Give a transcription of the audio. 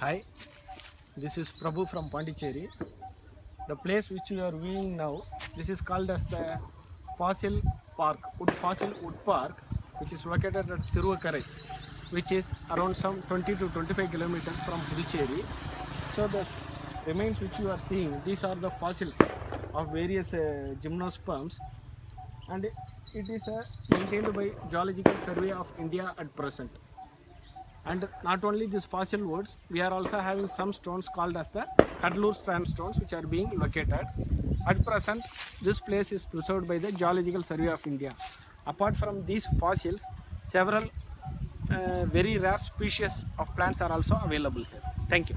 Hi, this is Prabhu from Pondicherry. The place which you are viewing now, this is called as the Fossil Park, Wood Fossil Wood Park, which is located at Thiruvakkara, which is around some 20 to 25 kilometers from Puducherry. So the remains which you are seeing, these are the fossils of various uh, gymnosperms and it is uh, maintained by Geological Survey of India at present. And not only these fossil woods, we are also having some stones called as the Cuddalore sandstones which are being located. At present, this place is preserved by the Geological Survey of India. Apart from these fossils, several uh, very rare species of plants are also available here. Thank you.